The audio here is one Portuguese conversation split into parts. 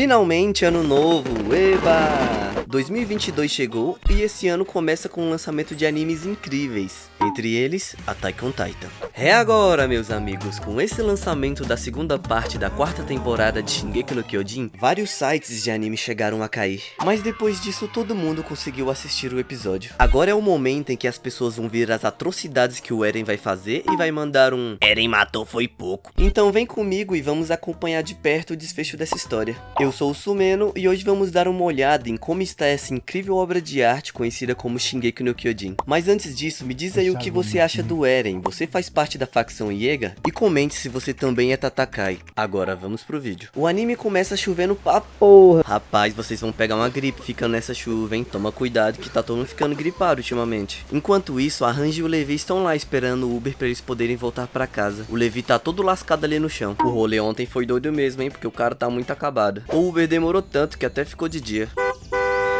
Finalmente, ano novo, eba! 2022 chegou e esse ano começa com o lançamento de animes incríveis, entre eles, Attack on Titan. É agora, meus amigos, com esse lançamento da segunda parte da quarta temporada de Shingeki no Kyojin, vários sites de anime chegaram a cair, mas depois disso todo mundo conseguiu assistir o episódio. Agora é o momento em que as pessoas vão ver as atrocidades que o Eren vai fazer e vai mandar um Eren matou foi pouco. Então vem comigo e vamos acompanhar de perto o desfecho dessa história. Eu sou o Sumeno e hoje vamos dar uma olhada em como está essa incrível obra de arte conhecida como Shingeki no Kyojin. Mas antes disso, me diz aí o que você acha do Eren, você faz parte da facção Iega? E comente se você também é Tatakai. Agora vamos pro vídeo. O anime começa chovendo pra porra. Rapaz, vocês vão pegar uma gripe ficando nessa chuva, hein? Toma cuidado que tá todo mundo ficando gripado ultimamente. Enquanto isso, a e o Levi estão lá esperando o Uber pra eles poderem voltar pra casa. O Levi tá todo lascado ali no chão. O rolê ontem foi doido mesmo, hein? Porque o cara tá muito acabado. O Uber demorou tanto que até ficou de dia.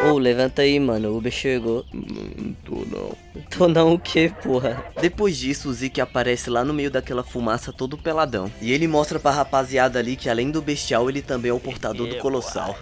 Ô, levanta aí, mano. O Uber chegou. Não tô não. Tô não o que, porra? Depois disso, o Zeke aparece lá no meio daquela fumaça todo peladão. E ele mostra pra rapaziada ali que além do bestial, ele também é o portador do colossal.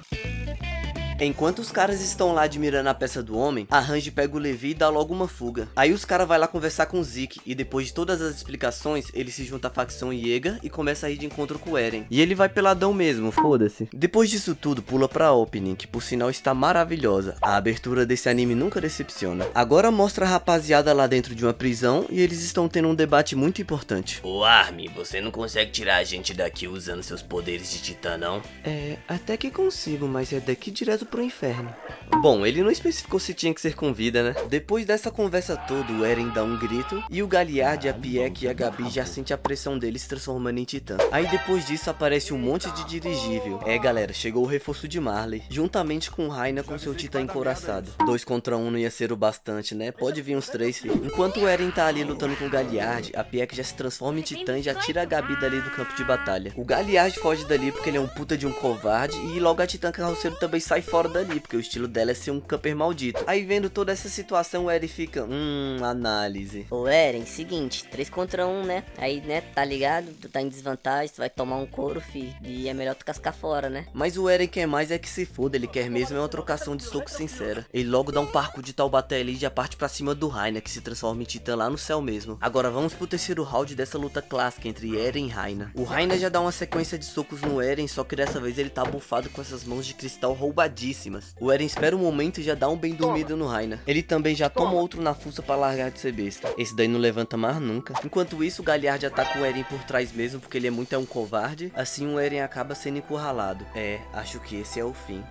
Enquanto os caras estão lá admirando a peça do homem, a Range pega o Levi e dá logo uma fuga. Aí os caras vai lá conversar com o Zeke, e depois de todas as explicações, ele se junta à facção Iega e começa a ir de encontro com o Eren. E ele vai peladão mesmo, foda-se. Depois disso tudo, pula pra opening, que por sinal está maravilhosa. A abertura desse anime nunca decepciona. Agora mostra a rapaziada lá dentro de uma prisão, e eles estão tendo um debate muito importante. Ô Armin, você não consegue tirar a gente daqui usando seus poderes de titã, não? É, até que consigo, mas é daqui direto pro inferno. Bom, ele não especificou se tinha que ser com vida, né? Depois dessa conversa toda, o Eren dá um grito e o Galliard, a Pieck e a Gabi já sente a pressão deles se transformando em titã. Aí depois disso aparece um monte de dirigível. É galera, chegou o reforço de Marley, juntamente com Raina com seu titã encoraçado. Dois contra um não ia ser o bastante, né? Pode vir uns três, filho. Enquanto o Eren tá ali lutando com o Galliard, a Pieck já se transforma em titã e já tira a Gabi dali do campo de batalha. O Galliard foge dali porque ele é um puta de um covarde e logo a titã carroceiro também sai fora dali porque o estilo dela é ser um camper maldito. Aí vendo toda essa situação, o Eren fica, hum, análise. Ô, Eren, seguinte, 3 contra 1, né? Aí, né, tá ligado? Tu tá em desvantagem, tu vai tomar um couro, fi. E é melhor tu cascar fora, né? Mas o Eren quer mais é que se foda, ele quer mesmo é uma trocação de soco sincera. Ele logo dá um parco de Taubaté ali e já parte pra cima do Raina, que se transforma em titã lá no céu mesmo. Agora vamos pro terceiro round dessa luta clássica entre Eren e Raina. O Raina já dá uma sequência de socos no Eren, só que dessa vez ele tá bufado com essas mãos de cristal O Eren espera um momento e já dá um bem dormido no Raina. Ele também já toma outro na fuça pra largar de ser besta. Esse daí não levanta mais nunca. Enquanto isso, o Galliard ataca o Eren por trás mesmo, porque ele é muito é um covarde. Assim o Eren acaba sendo encurralado. É, acho que esse é o fim.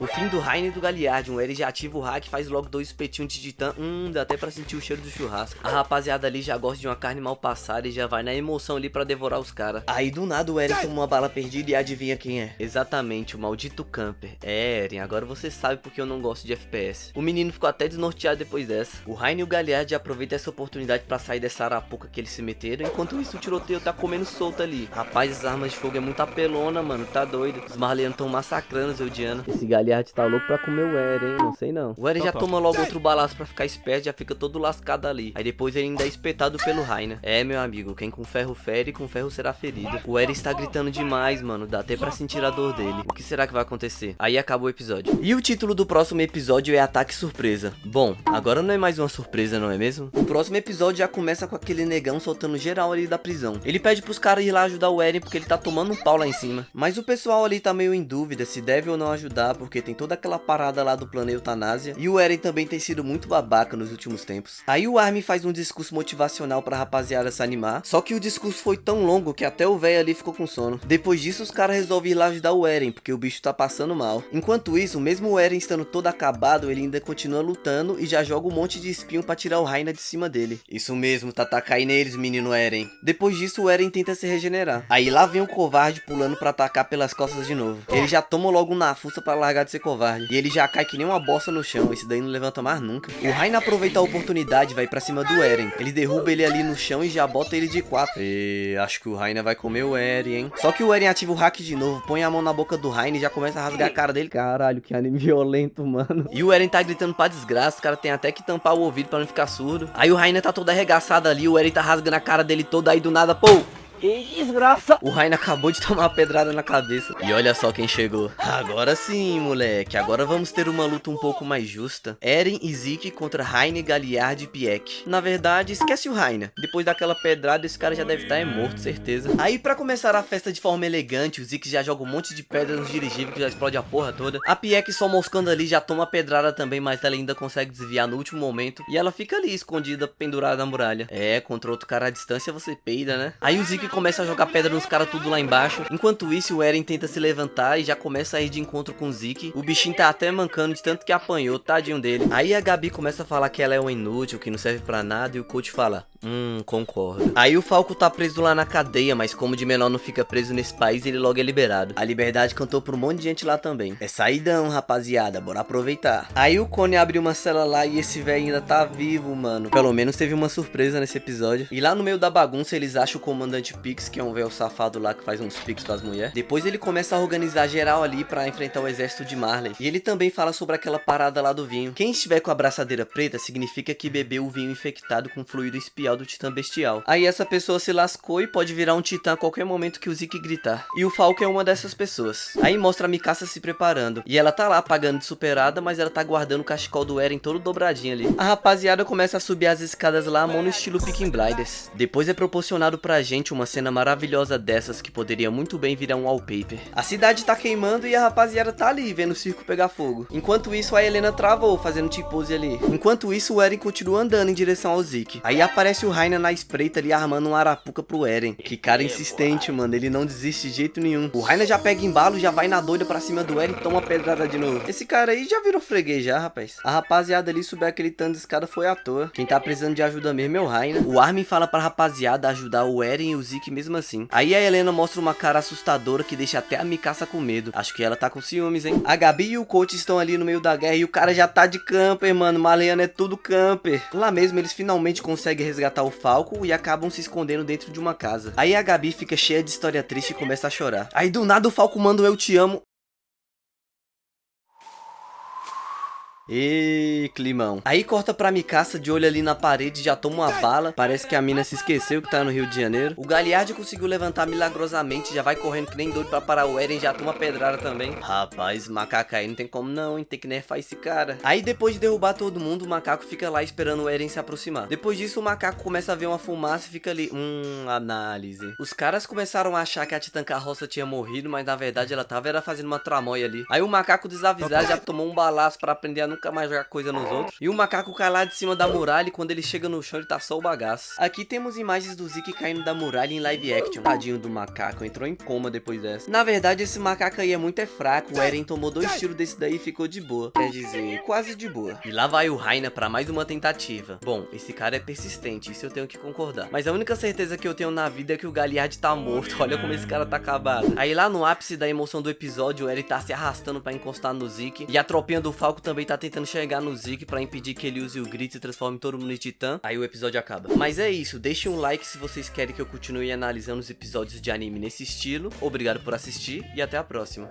O fim do Rainer e do Galliard, um Eren já ativa o hack faz logo dois espetinhos de titã, hum, dá até pra sentir o cheiro do churrasco. A rapaziada ali já gosta de uma carne mal passada e já vai na emoção ali pra devorar os caras. Aí do nada o Eren toma uma bala perdida e adivinha quem é? Exatamente, o maldito camper. É Eren, agora você sabe porque eu não gosto de FPS. O menino ficou até desnorteado depois dessa. O Rainer e o Galliard aproveitam essa oportunidade pra sair dessa arapuca que eles se meteram, enquanto isso o tiroteio tá comendo solto ali. Rapaz, as armas de fogo é muito apelona, mano, tá doido. Os marleanos tão massacrando os. Esse Galliard tá louco pra comer o Eren, hein? Não sei não. O Eren já toma logo outro balaço pra ficar esperto, já fica todo lascado ali. Aí depois ele ainda é espetado pelo Rainer. É, meu amigo, quem com ferro fere, com ferro será ferido. O Eren está gritando demais, mano. Dá até pra sentir a dor dele. O que será que vai acontecer? Aí acabou o episódio. E o título do próximo episódio é Ataque Surpresa. Bom, agora não é mais uma surpresa, não é mesmo? O próximo episódio já começa com aquele negão soltando geral ali da prisão. Ele pede pros caras ir lá ajudar o Eren porque ele tá tomando um pau lá em cima. Mas o pessoal ali tá meio em dúvida se deve ou não ajudar, porque tem toda aquela parada lá do plano eutanásia. E o Eren também tem sido muito babaca nos últimos tempos. Aí o Armin faz um discurso motivacional pra rapaziada se animar. Só que o discurso foi tão longo que até o velho ali ficou com sono. Depois disso, os caras resolvem ir lá ajudar o Eren, porque o bicho tá passando mal. Enquanto isso, mesmo o Eren estando todo acabado, ele ainda continua lutando e já joga um monte de espinho pra tirar o Raina de cima dele. Isso mesmo, tá aí neles, menino Eren. Depois disso, o Eren tenta se regenerar. Aí lá vem o covarde pulando pra atacar pelas costas de novo. Ele já toma logo um na fuça pra largar de ser covarde. E ele já cai que nem uma bosta no chão, esse daí não levanta mais nunca. O Raina aproveita a oportunidade vai pra cima do Eren. Ele derruba ele ali no chão e já bota ele de quatro. E acho que o Raina vai comer o Eren, hein? Só que o Eren ativa o hack de novo, põe a mão na boca do Raina e já começa a rasgar a cara dele. Caralho, que anime violento, mano. E o Eren tá gritando pra desgraça, o cara tem até que tampar o ouvido pra não ficar surdo. Aí o Raina tá todo arregaçado ali, o Eren tá rasgando a cara dele toda, aí do nada, pô! Que desgraça! O Rainer acabou de tomar uma pedrada na cabeça. E olha só quem chegou. Agora sim, moleque. Agora vamos ter uma luta um pouco mais justa. Eren e Zeke contra Rainer, Galliard e Pieck. Na verdade, esquece o Rainer. Depois daquela pedrada, esse cara já deve estar é morto, certeza. Aí, pra começar a festa de forma elegante, o Zeke já joga um monte de pedra nos dirigíveis que já explode a porra toda. A Pieck só moscando ali já toma pedrada também, mas ela ainda consegue desviar no último momento. E ela fica ali, escondida, pendurada na muralha. É, contra outro cara à distância você peida, né? Aí o Zeke começa a jogar pedra nos caras tudo lá embaixo. Enquanto isso, o Eren tenta se levantar e já começa a ir de encontro com o Zeke. O bichinho tá até mancando de tanto que apanhou, tadinho dele. Aí a Gabi começa a falar que ela é um inútil, que não serve pra nada, e o coach fala, Hum, concordo. Aí o Falco tá preso lá na cadeia, mas como de menor não fica preso nesse país, ele logo é liberado. A Liberdade cantou pra um monte de gente lá também. É saidão, rapaziada, bora aproveitar. Aí o Cone abre uma cela lá e esse velho ainda tá vivo, mano. Pelo menos teve uma surpresa nesse episódio. E lá no meio da bagunça, eles acham o comandante Pix, que é um velho safado lá que faz uns pix pras mulheres. Depois ele começa a organizar geral ali pra enfrentar o exército de Marley. E ele também fala sobre aquela parada lá do vinho. Quem estiver com a braçadeira preta significa que bebeu o vinho infectado com fluido espial do titã bestial. Aí essa pessoa se lascou e pode virar um titã a qualquer momento que o Zeke gritar. E o Falco é uma dessas pessoas. Aí mostra a Mikasa se preparando. E ela tá lá pagando de superada, mas ela tá guardando o cachecol do Eren todo dobradinho ali. A rapaziada começa a subir as escadas lá, mão no estilo Picking Blinders. Depois é proporcionado pra gente uma cena maravilhosa dessas que poderia muito bem virar um wallpaper. A cidade tá queimando e a rapaziada tá ali vendo o circo pegar fogo. Enquanto isso, a Helena travou fazendo tipo-pose ali. Enquanto isso, o Eren continua andando em direção ao Zeke. Aí aparece o Rainer na espreita ali armando um arapuca pro Eren. Que cara insistente, mano. Ele não desiste de jeito nenhum. O Rainer já pega embalo, já vai na doida pra cima do Eren e toma pedrada de novo. Esse cara aí já virou freguês já, rapaz. A rapaziada ali subir aquele tanto de escada foi à toa. Quem tá precisando de ajuda mesmo é o Rainer. O Armin fala pra rapaziada ajudar o Eren e o Zeke mesmo assim. Aí a Helena mostra uma cara assustadora que deixa até a Mikasa com medo. Acho que ela tá com ciúmes, hein? A Gabi e o coach estão ali no meio da guerra e o cara já tá de camper, mano. Maleano é tudo camper. Lá mesmo eles finalmente conseguem resgatar o Falco e acabam se escondendo dentro de uma casa. Aí a Gabi fica cheia de história triste e começa a chorar. Aí do nada o Falco manda Eu Te Amo E climão. Aí corta pra Mikasa de olho ali na parede, já toma uma bala. Parece que a mina se esqueceu que tá no Rio de Janeiro. O Galliard conseguiu levantar milagrosamente, já vai correndo que nem doido pra parar o Eren, já toma pedrada também. Rapaz, macaco aí não tem como não, hein? Tem que nerfar esse cara. Aí depois de derrubar todo mundo, o macaco fica lá esperando o Eren se aproximar. Depois disso, o macaco começa a ver uma fumaça e fica ali. Hum, análise. Os caras começaram a achar que a Titã Carroça tinha morrido, mas na verdade ela tava era fazendo uma tramóia ali. Aí o macaco desavisado já tomou um balaço pra aprender a não nunca mais jogar coisa nos outros. E o macaco cai lá de cima da muralha e quando ele chega no chão ele tá só o bagaço. Aqui temos imagens do Zeke caindo da muralha em live action. Tadinho do macaco, entrou em coma depois dessa. Na verdade esse macaco aí é muito é fraco, o Eren tomou dois tiros desse daí e ficou de boa. Quer dizer, quase de boa. E lá vai o Raina pra mais uma tentativa. Bom, esse cara é persistente, isso eu tenho que concordar. Mas a única certeza que eu tenho na vida é que o Galliard tá morto. Olha como esse cara tá acabado. Aí lá no ápice da emoção do episódio, o Eren tá se arrastando pra encostar no Zeke. E a tropinha do Falco também tá tentando chegar chegar no Zeke pra impedir que ele use o grito e transforme todo mundo em titã, aí o episódio acaba. Mas é isso, deixe um like se vocês querem que eu continue analisando os episódios de anime nesse estilo. Obrigado por assistir e até a próxima.